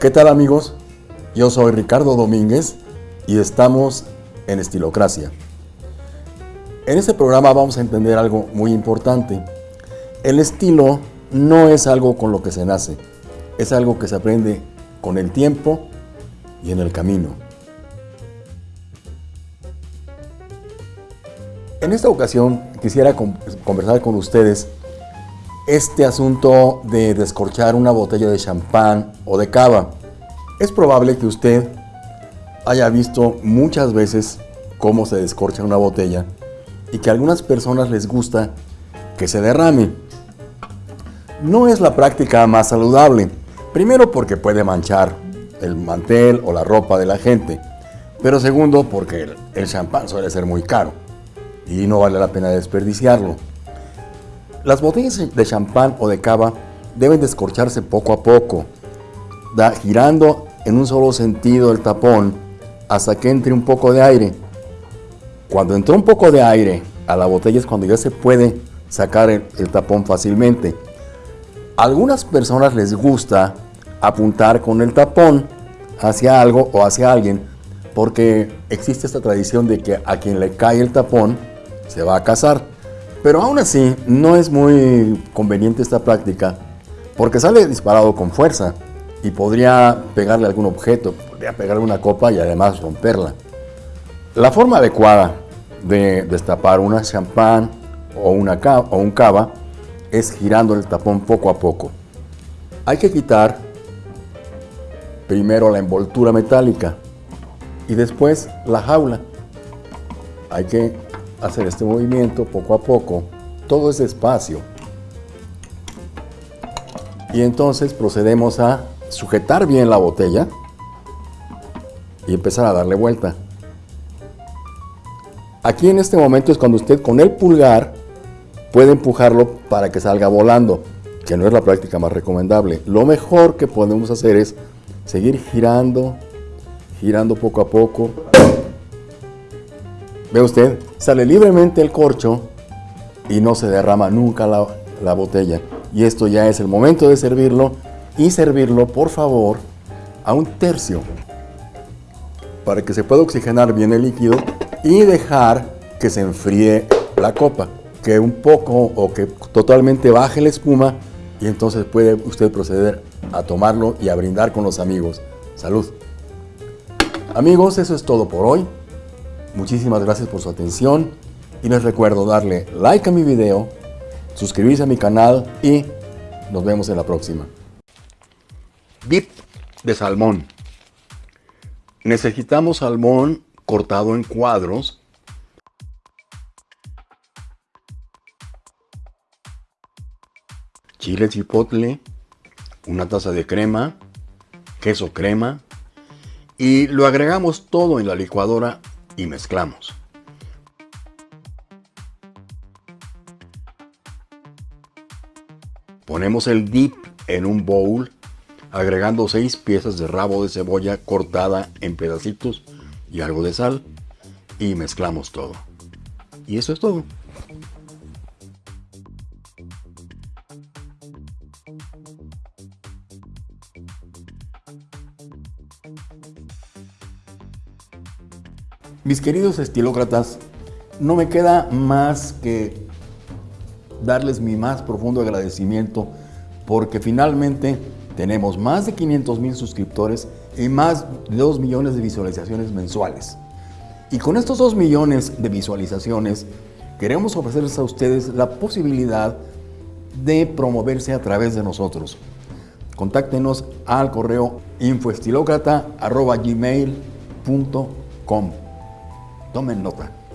¿Qué tal amigos? Yo soy Ricardo Domínguez y estamos en Estilocracia. En este programa vamos a entender algo muy importante. El estilo no es algo con lo que se nace, es algo que se aprende con el tiempo y en el camino. En esta ocasión quisiera conversar con ustedes este asunto de descorchar una botella de champán o de cava. Es probable que usted haya visto muchas veces cómo se descorcha una botella y que a algunas personas les gusta que se derrame. No es la práctica más saludable, primero porque puede manchar el mantel o la ropa de la gente, pero segundo porque el champán suele ser muy caro y no vale la pena desperdiciarlo. Las botellas de champán o de cava deben descorcharse poco a poco, da, girando en un solo sentido el tapón hasta que entre un poco de aire. Cuando entró un poco de aire a la botella es cuando ya se puede sacar el, tapón fácilmente. A algunas personas les gusta apuntar con el tapón hacia algo o hacia alguien porque existe esta tradición de que a quien le cae el tapón se va a casar. Pero aún así, no es muy conveniente esta práctica porque sale disparado con fuerza y podría pegarle algún objeto, podría pegarle una copa y además romperla. La forma adecuada de destapar una champán o, una o un cava es girando el tapón poco a poco. Hay que quitar primero la envoltura metálica y después la jaula. Hay que hacer este movimiento poco a poco, todo es despacio. Y entonces procedemos a sujetar bien la botella y empezar a darle vuelta. Aquí en este momento es cuando usted con el pulgar puede empujarlo para que salga volando, que no es la práctica más recomendable. Lo mejor que podemos hacer es seguir girando, girando poco a poco Ve usted, sale libremente el corcho y no se derrama nunca la, botella. Y esto ya es el momento de servirlo y servirlo, por favor, a un tercio para que se pueda oxigenar bien el líquido y dejar que se enfríe la copa, que un poco o que totalmente baje la espuma y entonces puede usted proceder a tomarlo y a brindar con los amigos. Salud. Amigos, eso es todo por hoy. Muchísimas gracias por su atención y les recuerdo darle like a mi video, suscribirse a mi canal y nos vemos en la próxima. Dip de salmón. Necesitamos salmón cortado en cuadros. Chile chipotle, una taza de crema, queso crema y lo agregamos todo en la licuadora y mezclamos. Ponemos el dip en un bowl agregando 6 piezas de rabo de cebolla cortada en pedacitos y algo de sal y mezclamos todo. Y eso es todo. Mis queridos estilócratas, no me queda más que darles mi más profundo agradecimiento porque finalmente tenemos más de 500 mil suscriptores y más de 2 millones de visualizaciones mensuales. Y con estos 2 millones de visualizaciones queremos ofrecerles a ustedes la posibilidad de promoverse a través de nosotros. Contáctenos al correo infoestilocrata.gmail.com Tomen nota.